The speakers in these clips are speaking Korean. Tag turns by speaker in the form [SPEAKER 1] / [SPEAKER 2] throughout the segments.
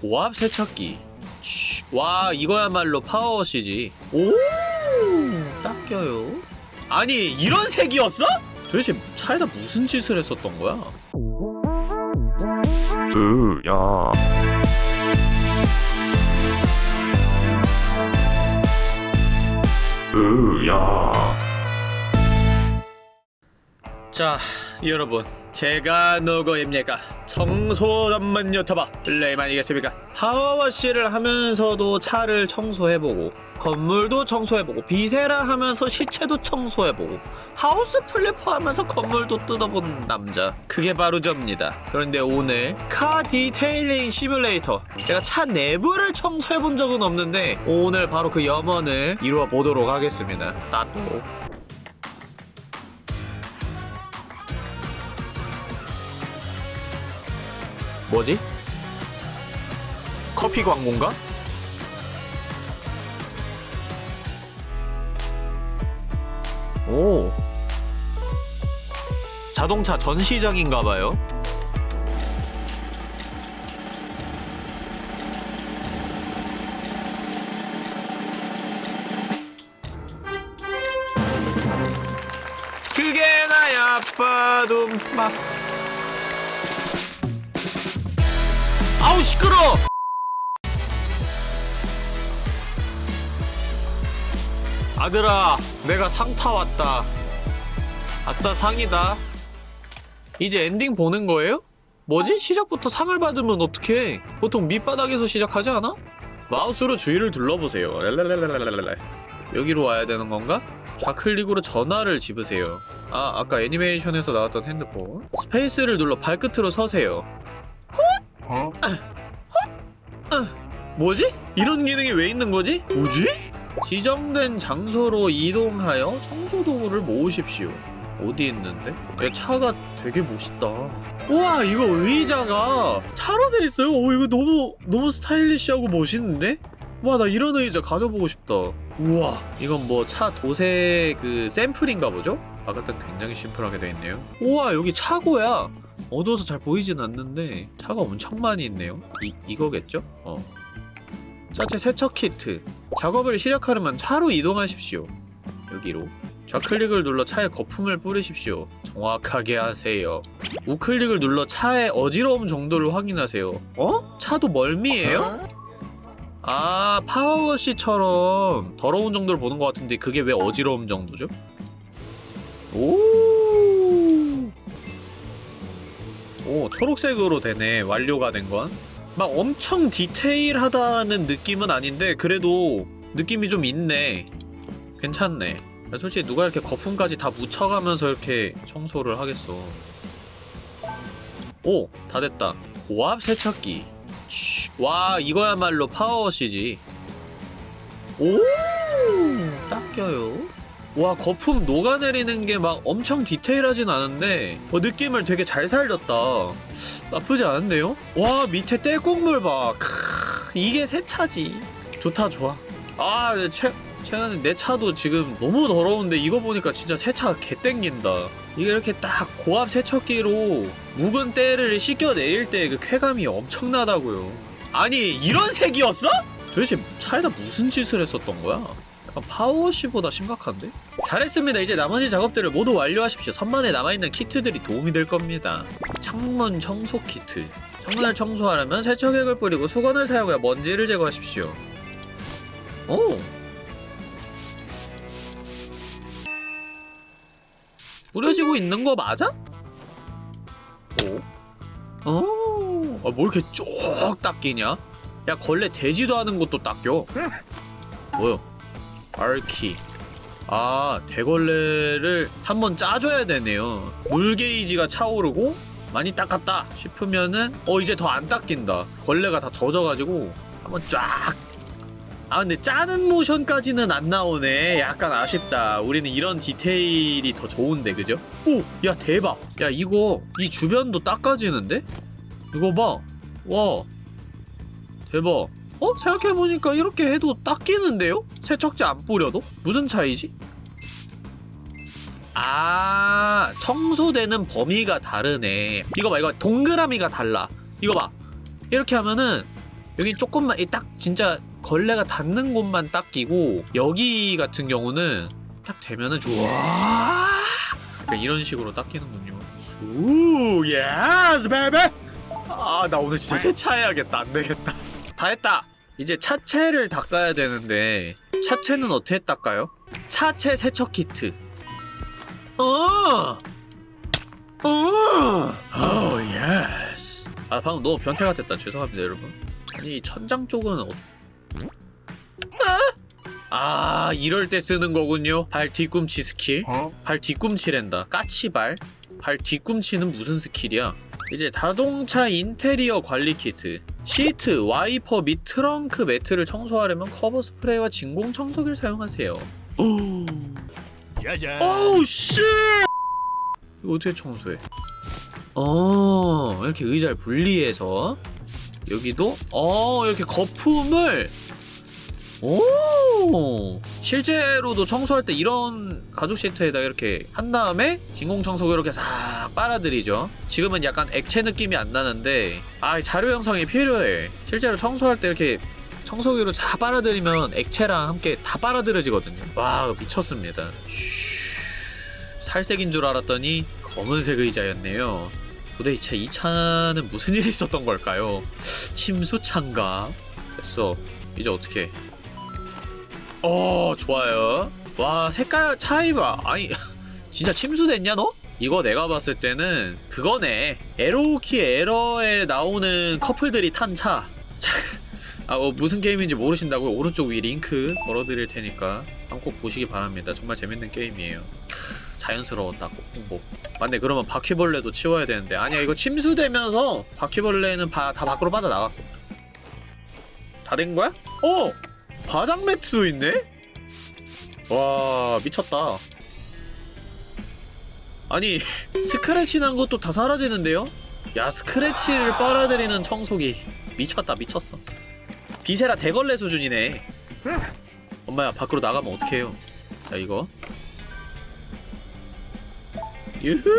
[SPEAKER 1] 고압 세척기 치, 와 이거야말로 파워워시지 오 닦여요 아니 이런 색이었어? 도대체 차에다 무슨 짓을 했었던 거야?
[SPEAKER 2] 으, 야. 으, 야.
[SPEAKER 1] 자 여러분 제가 누구입니까 청소 전문 유튜버 블레임 아니겠습니까? PowerWash를 하면서도 차를 청소해보고 건물도 청소해보고 Viscera 하면서 시체도 청소해보고 House Flipper 하면서 건물도 뜯어본 남자. 그게 바로 접니다. 그런데 오늘 Car Detailing Simulator. 제가 차 내부를 청소해본 적은 없는데 오늘 바로 그 염원을 이루어 보도록 하겠습니다. 나도 뭐지? 커피 광고인가? 오 자동차 전시장인가봐요 그게 나야 빠둠빠 아우 시끄러! 아들아, 내가 상 타왔다. 아싸 상이다. 이제 엔딩 보는 거예요? 뭐지? 시작부터 상을 받으면 어떡해? 보통 밑바닥에서 시작하지 않아? 마우스로 주위를 둘러보세요. 랄랄랄랄랄랄랄. 여기로 와야 되는 건가? 좌클릭으로 전화를 집으세요. 아, 아까 애니메이션에서 나왔던 핸드폰. 스페이스를 눌러 발끝으로 서세요.
[SPEAKER 2] 어?
[SPEAKER 1] 뭐지? 이런 기능이 왜 있는 거지? 뭐지? 지정된 장소로 이동하여 청소 도구를 모으십시오. 어디 있는데? 야, 차가 되게 멋있다. 우와, 이거 의자가 차로 돼 있어요. 오, 이거 너무 너무 스타일리시하고 멋있는데? 와, 나 이런 의자 가져보고 싶다. 우와, 이건 뭐 차 도색 그 샘플인가 보죠? 바깥은 굉장히 심플하게 돼 있네요. 우와, 여기 차고야. 어두워서 잘 보이진 않는데 차가 엄청 많이 있네요. 이 이거겠죠? 어. 자체 세척 키트 작업을 시작하려면 차로 이동하십시오 여기로 좌클릭을 눌러 차에 거품을 뿌리십시오 정확하게 하세요 우클릭을 눌러 차의 어지러움 정도를 확인하세요 어? 차도 멀미예요? 아 파워워시처럼 더러운 정도를 보는 것 같은데 그게 왜 어지러움 정도죠? 오, 오 초록색으로 되네 완료가 된 건. 막 엄청 디테일하다는 느낌은 아닌데 그래도 느낌이 좀 있네. 괜찮네. 솔직히 누가 이렇게 거품까지 다 묻혀가면서 이렇게 청소를 하겠어. 오! 다 됐다. 고압 세척기. 치, 와 이거야말로 파워워시지. 오! 닦여요 와 거품 녹아내리는 게 막 엄청 디테일하진 않은데 어, 느낌을 되게 잘 살렸다 나쁘지 않은데요? 와 밑에 떼국물 봐 크, 이게 새 차지 좋다 좋아 아 네, 최, 최근에 내 차도 지금 너무 더러운데 이거 보니까 진짜 세차 개 땡긴다 이게 이렇게 딱 고압 세척기로 묵은 때를 씻겨내릴 때 그 쾌감이 엄청나다고요 아니 이런 색이었어? 도대체 차에다 무슨 짓을 했었던 거야? 약간 파워워시보다 심각한데? 잘했습니다. 이제 나머지 작업들을 모두 완료하십시오. 선반에 남아있는 키트들이 도움이 될 겁니다. 창문 청소 키트. 창문을 청소하려면 세척액을 뿌리고 수건을 사용하여 먼지를 제거하십시오. 오! 뿌려지고 있는 거 맞아? 오? 어? 아, 뭐 이렇게 쭉 닦이냐? 야, 걸레 되지도 않은 것도 닦여. 뭐야? R키. 아 대걸레를 한번 짜줘야 되네요. 물 게이지가 차오르고 많이 닦았다 싶으면은 어 이제 더 안 닦인다. 걸레가 다 젖어가지고 한번 쫙. 아 근데 짜는 모션까지는 안 나오네. 약간 아쉽다. 우리는 이런 디테일이 더 좋은데 그죠? 오! 야 대박. 야 이거 이 주변도 닦아지는데? 이거 봐 와. 대박 어? 생각해보니까 이렇게 해도 닦이는데요? 세척제 안 뿌려도? 무슨 차이지? 아 청소되는 범위가 다르네 이거 봐 이거 동그라미가 달라 이거 봐 이렇게 하면은 여기 조금만 딱 진짜 걸레가 닿는 곳만 닦이고 여기 같은 경우는 딱 되면은 좋아 이런 식으로 닦이는군요 수 yes baby 아나 오늘 진짜 세차해야겠다 안되겠다 다 했다! 이제 차체를 닦아야 되는데 차체는 어떻게 닦아요? 차체 세척 키트. 어! 어! Oh, oh yes 아 방금 너무 변태 같았다. 죄송합니다 여러분. 아니 천장 쪽은 어... 아! 아! 이럴 때 쓰는 거군요. 발 뒤꿈치 스킬.
[SPEAKER 2] 어?
[SPEAKER 1] 발 뒤꿈치랜다. 까치발. 발 뒤꿈치는 무슨 skill이야? 이제 자동차 인테리어 관리 키트 시트, 와이퍼 및 트렁크 매트를 청소하려면 커버 스프레이와 진공 청소기를 사용하세요. 오우 오우 어떻게 청소해? 어 이렇게 의자를 분리해서 여기도 어 이렇게 거품을 오. 실제로도 청소할 때 이런 가죽 시트에다 이렇게 한 다음에 진공 청소기 이렇게 싹 빨아들이죠. 지금은 약간 액체 느낌이 안 나는데 아 자료 영상이 필요해. 실제로 청소할 때 이렇게 청소기로 다 빨아들이면 액체랑 함께 다 빨아들여지거든요. 와 미쳤습니다. 살색인 줄 알았더니 검은색 의자였네요. 도대체 이 차는 무슨 일이 있었던 걸까요? 침수차인가? 됐어. 이제 어떻게 어 좋아요. 와 색깔 차이 봐 아니 진짜 침수됐냐 너? 이거 내가 봤을 때는 그거네. 에로우키 에러에 나오는 커플들이 탄 차. 아, 어, 무슨 게임인지 모르신다고요? 오른쪽 위 링크 걸어드릴 테니까 한번 꼭 보시기 바랍니다. 정말 재밌는 게임이에요. 자연스러웠다고. 행복 맞네 그러면 바퀴벌레도 치워야 되는데. 아니야 이거 침수되면서 바퀴벌레는 바, 다 밖으로 빠져나갔어. 다 된 거야? 어! 바닥 매트도 있네? 와 미쳤다. 아니 스크래치 난 것도 다 사라지는데요? 야 스크래치를 빨아들이는 청소기. 미쳤다 미쳤어. 비세라 대걸레 수준이네. 엄마야 밖으로 나가면 어떡해요? 자 이거. 유후!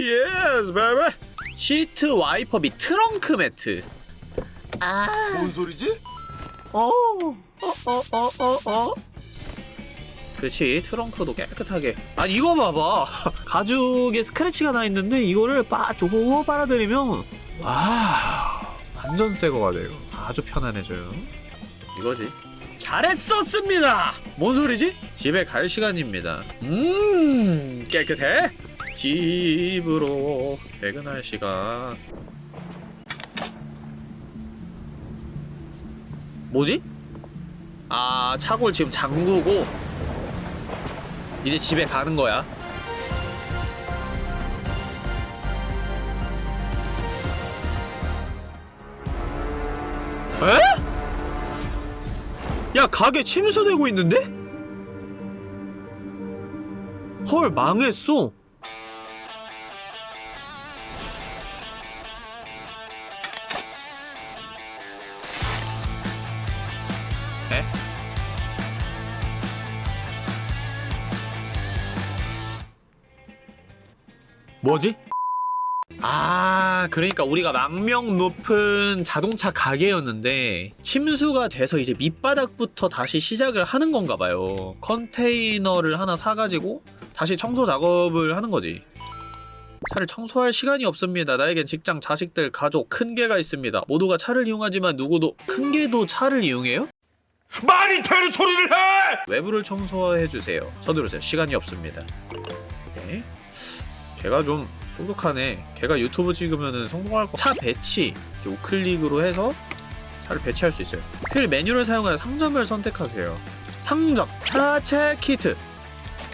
[SPEAKER 1] Yes baby 시트 와이퍼 및 트렁크 매트.
[SPEAKER 2] 아 뭔 소리지?
[SPEAKER 1] 어어어어어 그렇지. 트렁크도 깨끗하게. 아 이거 봐봐. 가죽에 스크래치가 나 있는데 이거를 빠쪼 빨아들이면 와 완전 새거가 돼요. 아주 편안해져요. 이거지. 잘했었습니다! 뭔 소리지? 집에 갈 시간입니다. 음 깨끗해? 집으로 퇴근할 시간. 뭐지? 아 차골 지금 잠그고 이제 집에 가는 거야 에? 야 가게 침수되고 있는데? 헐 망했어 뭐지? 아 그러니까 우리가 망명 높은 자동차 가게였는데 침수가 돼서 이제 밑바닥부터 다시 시작을 하는 건가 봐요 컨테이너를 하나 사가지고 다시 청소 작업을 하는 거지 차를 청소할 시간이 없습니다. 나에겐 직장, 자식들, 가족, 큰 개가 있습니다. 모두가 차를 이용하지만 누구도 큰 개도 차를 이용해요?
[SPEAKER 2] 말이 되는 소리를 해!
[SPEAKER 1] 외부를 청소해주세요. 서두르세요. 시간이 없습니다. 네. 걔가 좀 똑똑하네 걔가 유튜브 찍으면 성공할 거 차 배치 우클릭으로 해서 차를 배치할 수 있어요 휠 메뉴를 사용하여 상점을 선택하세요 상점 차체 키트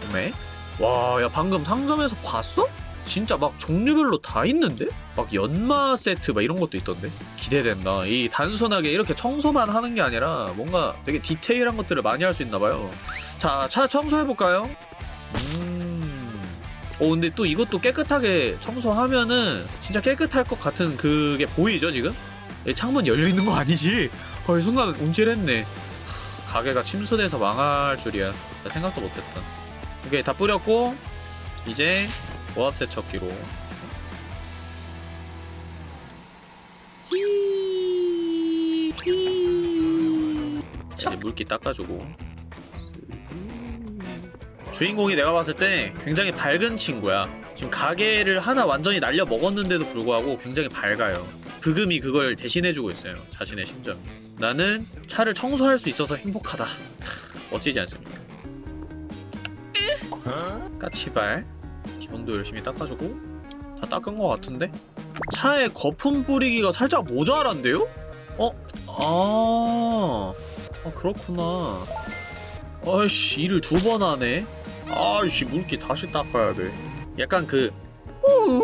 [SPEAKER 1] 구매 와 야 방금 상점에서 봤어? 진짜 막 종류별로 다 있는데? 막 연마 세트 막 이런 것도 있던데? 기대된다. 이 단순하게 이렇게 청소만 하는 게 아니라 뭔가 되게 디테일한 것들을 많이 할 수 있나봐요. 자, 차 청소해볼까요? 음... 어 근데 또 이것도 깨끗하게 청소하면은 진짜 깨끗할 것 같은 그게 보이죠 지금? 예, 창문 열려있는 거 아니지? 어 순간 움찔했네. 가게가 침수돼서 망할 줄이야. 생각도 못했다. 오케이 다 뿌렸고 이제 고압세척기로. 이제 네, 물기 닦아주고. 주인공이 내가 봤을 때 굉장히 밝은 친구야 지금 가게를 하나 완전히 날려 먹었는데도 불구하고 굉장히 밝아요 그금이 그걸 대신해주고 있어요 자신의 심정 나는 차를 청소할 수 있어서 행복하다 크, 멋지지 않습니까 까치발 지붕도 열심히 닦아주고 다 닦은 것 같은데? 차에 거품 뿌리기가 살짝 모자란데요? 어? 아, 아 그렇구나. 아이씨 일을 두 번 하네. 아이씨 물기 다시 닦아야 돼. 약간 그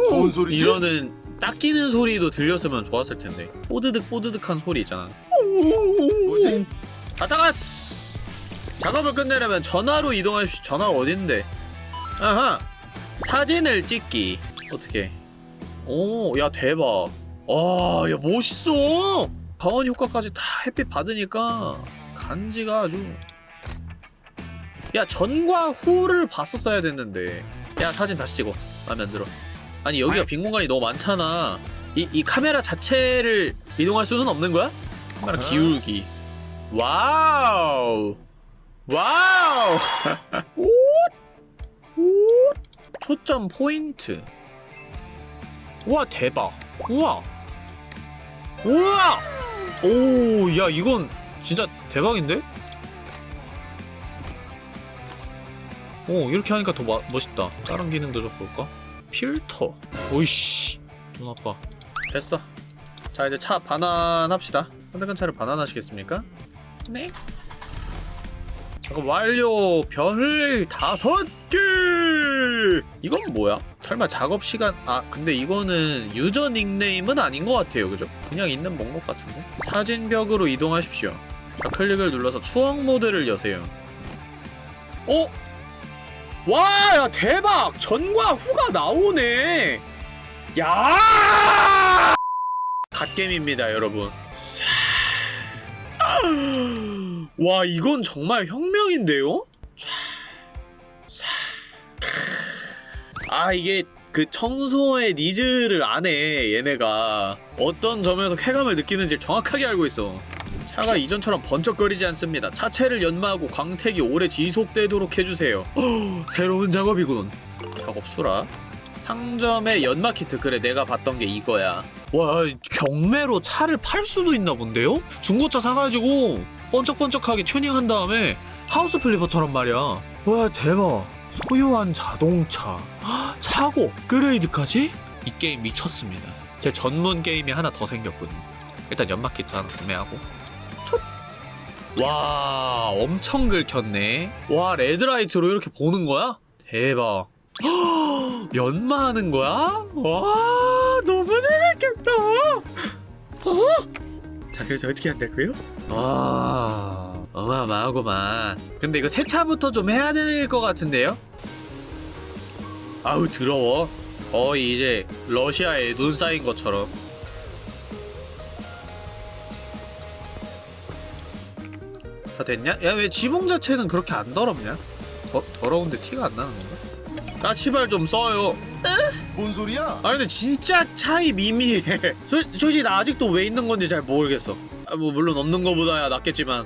[SPEAKER 2] 뭔 소리지?
[SPEAKER 1] 이러는 닦이는 소리도 들렸으면 좋았을 텐데. 뽀드득 뽀드득한 소리 있잖아.
[SPEAKER 2] 뭐지?
[SPEAKER 1] 다 닦았어. 작업을 끝내려면 전화로 이동하십시오. 전화가 어딘데? 아하. 사진을 찍기. 어떻게? 오, 야 대박. 아, 야 멋있어. 광원 효과까지 다 햇빛 받으니까 간지가 아주. 야 전과 후를 봤었어야 됐는데. 야 사진 다시 찍어. 마음에 안 들어. 아니 여기가 빈 공간이 너무 많잖아. 이, 이 카메라 자체를 이동할 수는 없는 거야? 카메라 기울기. 와우. 와우. 오. 오. 초점 포인트. 우와 대박. 우와. 우와. 오, 야 이건 진짜 대박인데? 오, 이렇게 하니까 더 마, 멋있다. 다른 기능도 좀 볼까? 필터. 오이씨. 눈 아파. 됐어. 자, 이제 차 반환합시다. 선택한 차를 반환하시겠습니까? 네. 작업 완료. 별 다섯 개. 이건 뭐야? 설마 작업 시간? 아, 근데 이거는 유저 닉네임은 아닌 것 같아요, 그죠? 그냥 있는 목록 같은데. 사진벽으로 이동하십시오. 좌클릭을 눌러서 추억 모드를 여세요. 어? 와, 야 대박! 전과 후가 나오네. 야! 갓겜입니다, 여러분. 자. 와, 이건 정말 혁명인데요? 아, 이게 그 청소의 needs를 아네, 얘네가. 어떤 점에서 쾌감을 느끼는지 정확하게 알고 있어. 차가 이전처럼 번쩍거리지 않습니다. 차체를 연마하고 광택이 오래 지속되도록 해주세요. 새로운 작업이군. 작업 수락. 상점의 연마 키트 그래 내가 봤던 게 이거야. 와 경매로 차를 팔 수도 있나 본데요? 중고차 사가지고 번쩍번쩍하게 튜닝한 다음에 House Flipper처럼 말이야. 와 대박. 소유한 자동차, 헉, 차고 업그레이드까지? 이 게임 미쳤습니다. 제 전문 게임이 하나 더 생겼거든요. 일단 연마 키트 하나 구매하고. 와 엄청 긁혔네 와 LED 라이트로 이렇게 보는 거야? 대박 헉, 연마하는 거야? 와 너무 재밌겠다 어? 자 그래서 어떻게 한다고요? 와 어마어마하구만 근데 이거 세차부터 좀 해야 될 것 같은데요? 아우 더러워 거의 이제 러시아에 눈 쌓인 것처럼 다 됐냐? 야 왜 지붕 자체는 그렇게 안 더럽냐? 더, 더러운데 티가 안 나는 건가? 까치발 좀 써요
[SPEAKER 2] 뭔 소리야?
[SPEAKER 1] 아 근데 진짜 차이 미미해 소, 솔직히 나 아직도 왜 있는 건지 잘 모르겠어 아, 뭐 물론 없는 거보다야 낫겠지만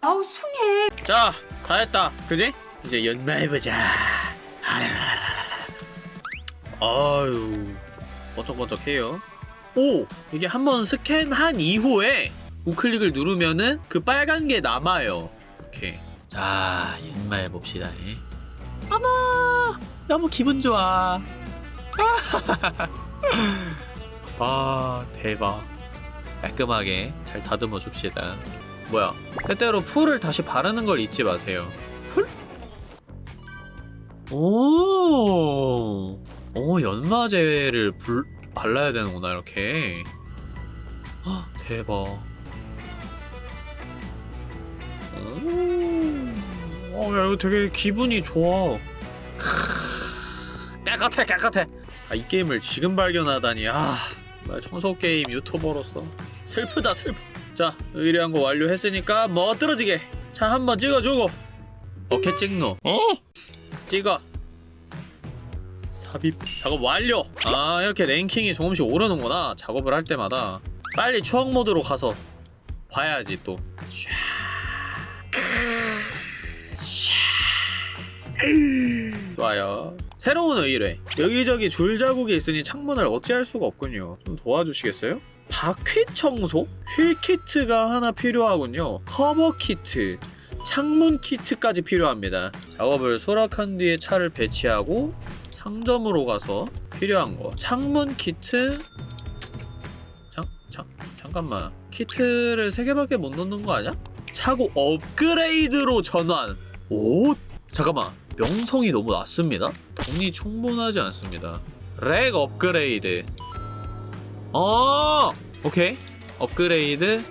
[SPEAKER 3] 아우 숭해
[SPEAKER 1] 자 다 했다 그지? 이제 연마해보자 아유 번쩍번쩍해요 오 이게 한번 스캔한 이후에 우클릭을 누르면은 그 빨간 게 남아요. 이렇게 자 연마해 봅시다. 어머 너무 기분 좋아. 아 대박. 깔끔하게 잘 다듬어 줍시다. 뭐야? 때때로 풀을 다시 바르는 걸 잊지 마세요. 풀? 오, 오 연마제를 불, 발라야 되는구나 이렇게. 헉, 대박 오, 어, 야 이거 되게 기분이 좋아. 크, 깨끗해 깨끗해. 아, 이 게임을 지금 발견하다니. 아 뭐야 청소 게임 유튜버로서 슬프다 슬퍼 자 의뢰한 거 완료했으니까 뭐 떨어지게. 차 한번 찍어주고. 어케 찍노. 어? 찍어. 삽입 작업 완료. 아 이렇게 랭킹이 조금씩 오르는구나 작업을 할 때마다. 빨리 추억 모드로 가서 봐야지 또. 샤. 샤. 좋아요. 새로운 의뢰. 여기저기 줄 자국이 있으니 창문을 어찌할 수가 없군요. 좀 도와주시겠어요? 바퀴 청소? 휠 키트가 하나 필요하군요. 커버 키트. 창문 키트까지 필요합니다. 작업을 수락한 뒤에 차를 배치하고 상점으로 가서 필요한 거. 창문 키트. 잠, 잠, 잠깐만. 키트를 3개밖에 못 넣는 거 아니야? 차고 업그레이드로 전환. 오 잠깐만 명성이 너무 낮습니다 돈이 충분하지 않습니다 rack 업그레이드 어 오케이 업그레이드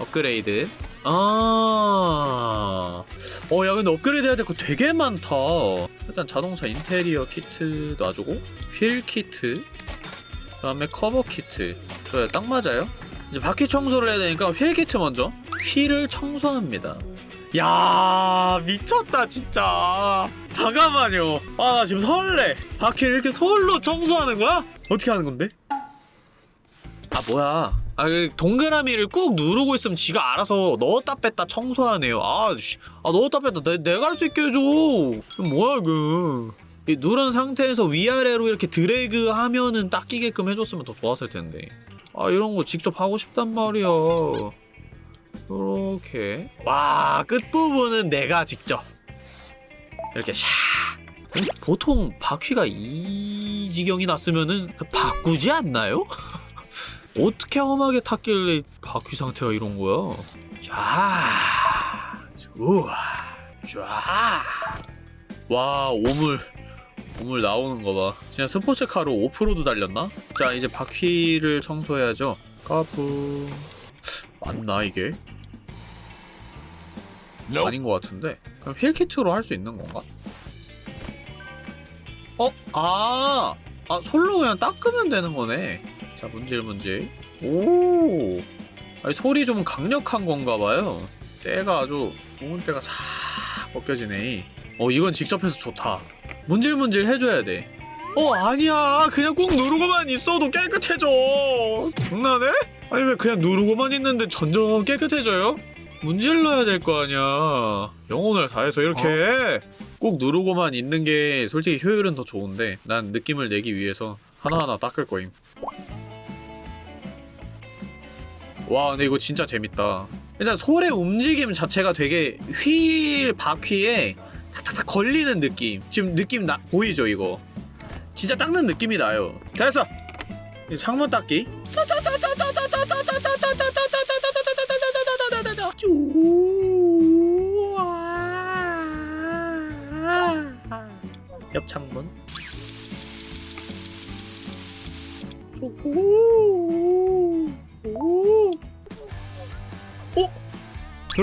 [SPEAKER 1] 업그레이드 아, 어, 야, 근데 업그레이드 해야 될 거 되게 많다. 일단 자동차 인테리어 키트 놔주고, 휠 키트, 그 다음에 커버 키트. 좋아 딱 맞아요. 이제 바퀴 청소를 해야 되니까 휠 키트 먼저. 휠을 청소합니다. 야, 미쳤다, 진짜. 잠깐만요. 아, 나 지금 설레. 바퀴를 이렇게 솔로 청소하는 거야? 어떻게 하는 건데? 아, 뭐야. 아, 그 동그라미를 꾹 누르고 있으면 지가 알아서 넣었다 뺐다 청소하네요. 아, 씨. 아 넣었다 뺐다 내, 내가 할 수 있게 해줘. 뭐야, 이거. 이 누른 상태에서 위아래로 이렇게 드래그 하면은 딱 끼게끔 해줬으면 더 좋았을 텐데. 아, 이런 거 직접 하고 싶단 말이야. 이렇게. 와, 끝부분은 내가 직접. 이렇게 샤. 보통 바퀴가 이 지경이 났으면은 바꾸지 않나요? 어떻게 험하게 탔길래 바퀴 상태가 이런 거야? 자, 우와, 쫙. 와, 오물, 오물 나오는 거 봐. 진짜 스포츠카로 오프로드 달렸나? 자, 이제 바퀴를 청소해야죠. 까부. 맞나 이게? 아닌 것 같은데. 그럼 휠키트로 할 수 있는 건가? 어? 아, 아 솔로 그냥 닦으면 되는 거네. 자 문질 문질 오 아니, 소리 좀 강력한 건가 봐요 때가 아주 묵은 때가 싹 벗겨지네 어 이건 직접 해서 좋다 문질 문질 해줘야 돼 어 아니야 그냥 꾹 누르고만 있어도 깨끗해져 장난해? 아니 왜 그냥 누르고만 있는데 점점 깨끗해져요? 문질러야 될 거 아니야. 영혼을 다해서 이렇게 꾹 누르고만 있는 게 솔직히 효율은 더 좋은데 난 느낌을 내기 위해서 하나하나 닦을 거임. 와 근데 이거 진짜 재밌다. 일단 솔의 움직임 자체가 되게 휠 바퀴에 탁탁탁 걸리는 느낌. 지금 느낌 나 보이죠 이거? 진짜 닦는 느낌이 나요. 됐어. 이 창문 닦기. 옆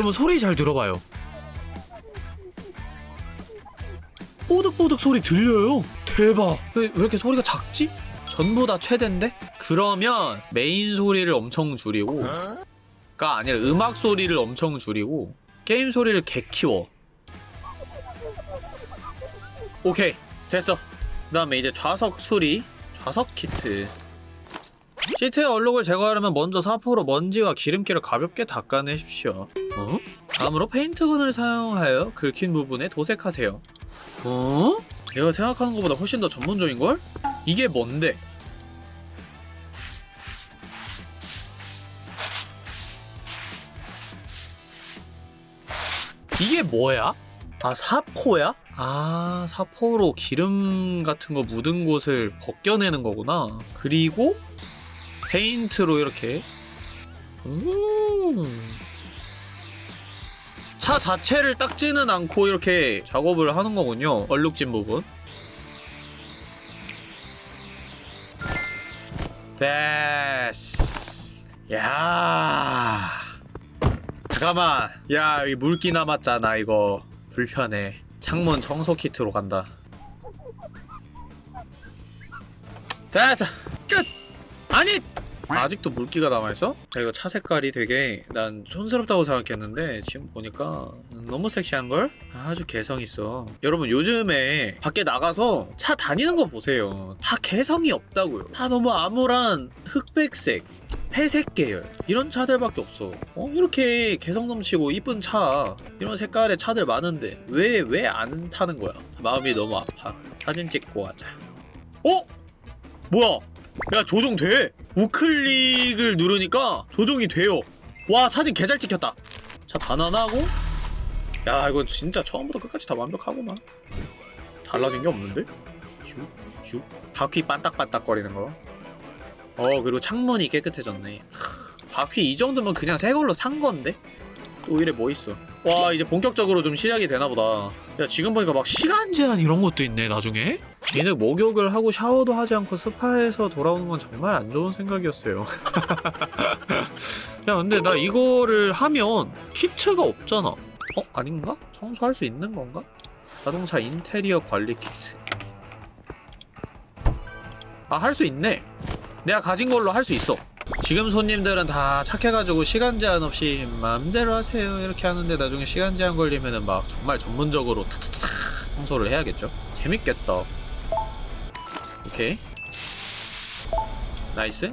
[SPEAKER 1] 여러분 소리 잘 들어봐요. 뽀득뽀득 소리 들려요. 대박. 왜, 왜 이렇게 소리가 작지? 전부 다 최대인데? 그러면 메인 소리를 엄청 줄이고 가 아니라 음악 소리를 엄청 줄이고 게임 소리를 개 키워. 오케이 됐어. 그 다음에 이제 좌석 수리, 좌석 키트. 시트의 얼룩을 제거하려면 먼저 사포로 먼지와 기름기를 가볍게 닦아내십시오. 어? 다음으로 페인트건을 사용하여 긁힌 부분에 도색하세요. 어? 내가 생각하는 것보다 훨씬 더 전문적인걸? 이게 뭔데? 이게 뭐야? 아 사포야? 아 사포로 기름 같은 거 묻은 곳을 벗겨내는 거구나 그리고 페인트로 이렇게. 음. 차 자체를 닦지는 않고 이렇게 작업을 하는 거군요. 얼룩진 부분. 됐어 야. 잠깐만. 야 여기 물기 남았잖아 이거. 불편해. 창문 청소 키트로 간다. 됐어. 끝. 아니 아직도 물기가 남아있어? 야, 이거 차 색깔이 되게 난 촌스럽다고 생각했는데 지금 보니까 너무 섹시한걸? 아주 개성있어. 여러분 요즘에 밖에 나가서 차 다니는 거 보세요. 다 개성이 없다고요. 다 너무 암울한 흑백색 회색 계열. 이런 차들밖에 없어. 어? 이렇게 개성 넘치고 이쁜 차 이런 색깔의 차들 많은데 왜 왜 안 타는 거야? 마음이 너무 아파. 사진 찍고 하자. 어? 뭐야 야 조종 돼. 우클릭을 누르니까 조종이 돼요. 와 사진 개잘 찍혔다. 자 반환하고. 야 이거 진짜 처음부터 끝까지 다 완벽하구만. 달라진 게 없는데? 슉슉 바퀴 반딱반딱 거리는 거. 어 그리고 창문이 깨끗해졌네. 크, 바퀴 이 정도면 그냥 새 걸로 산 건데? 또 이래 뭐 있어? 와 이제 본격적으로 좀 시작이 되나보다. 야 지금 보니까 막 시간 제한 이런 것도 있네 나중에 얘는 목욕을 하고 샤워도 하지 않고 스파에서 돌아오는 건 정말 안 좋은 생각이었어요. 야 근데 나 이거를 하면 키트가 없잖아. 어? 아닌가? 청소할 수 있는 건가? 자동차 인테리어 관리 키트. 아 할 수 있네. 내가 가진 걸로 할 수 있어. 지금 손님들은 다 착해가지고 시간 제한 없이 마음대로 하세요. 이렇게 하는데 나중에 시간 제한 걸리면은 막 정말 전문적으로 청소를 해야겠죠? 재밌겠다 오케이. Nice.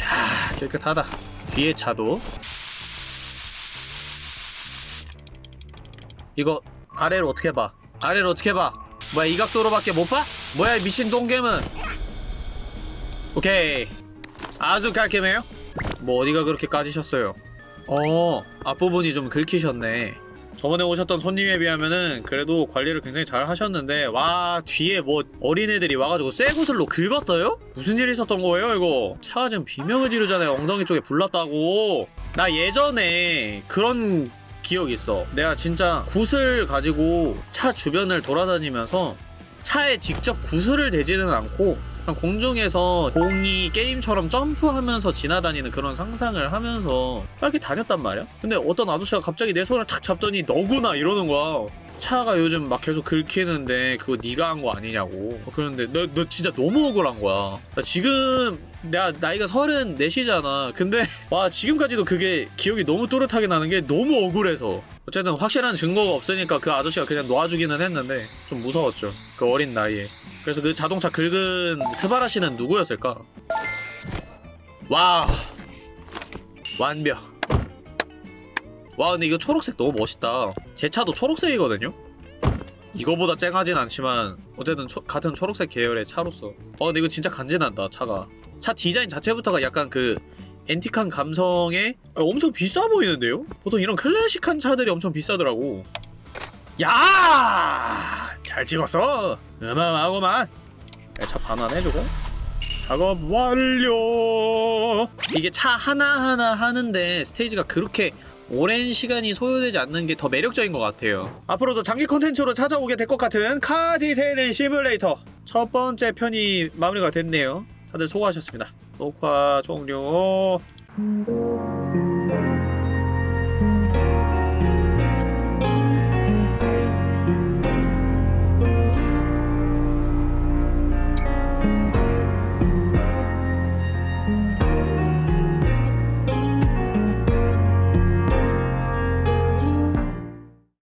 [SPEAKER 1] 야 깨끗하다. 뒤에 차도. 이거 아래로 어떻게 봐? 아래로 어떻게 봐? 뭐야 이 각도로밖에 못 봐? 뭐야 이 미친 똥개은. 오케이. 아주 깔끔해요? 뭐 어디가 그렇게 까지셨어요? 어 앞부분이 좀 긁히셨네 저번에 오셨던 손님에 비하면은 그래도 관리를 굉장히 잘 하셨는데 와 뒤에 뭐 어린애들이 와가지고 쇠구슬로 긁었어요? 무슨 일이 있었던 거예요 이거? 차가 지금 비명을 지르잖아요. 엉덩이 쪽에 불났다고. 나 예전에 그런 기억 있어. 내가 진짜 굿을 가지고 차 주변을 돌아다니면서 차에 직접 구슬을 대지는 않고 공중에서 공이 게임처럼 점프하면서 지나다니는 그런 상상을 하면서 이렇게 다녔단 말이야? 근데 어떤 아저씨가 갑자기 내 손을 탁 잡더니 너구나 이러는 거야. 차가 요즘 막 계속 긁히는데 그거 네가 한 거 아니냐고. 그런데 너, 너 진짜 너무 억울한 거야. 나 지금 내가 나이가 34이잖아. 근데 와 지금까지도 그게 기억이 너무 또렷하게 나는 게 너무 억울해서 어쨌든 확실한 증거가 없으니까 그 아저씨가 그냥 놔주기는 했는데 좀 무서웠죠. 그 어린 나이에. 그래서 그 자동차 긁은 스바라 씨는 누구였을까? 와. 완벽. 와 근데 이거 초록색 너무 멋있다. 제 차도 초록색이거든요? 이거보다 쨍하진 않지만 어쨌든 초- 같은 초록색 계열의 차로서. 어 근데 이거 진짜 간지난다 차가. 차 디자인 자체부터가 약간 그 앤틱한 감성에 아, 엄청 비싸 보이는데요? 보통 이런 클래식한 차들이 엄청 비싸더라고. 야! 잘 찍었어. 어마어마하구만. 야, 차 반환해 주고 작업 완료! 이게 차 하나하나 하는데 스테이지가 그렇게 오랜 시간이 소요되지 않는 게 더 매력적인 것 같아요. 앞으로도 장기 콘텐츠로 찾아오게 될 것 같은 Car Detailing Simulator. 첫 번째 편이 마무리가 됐네요. 다들 수고하셨습니다 녹화 종료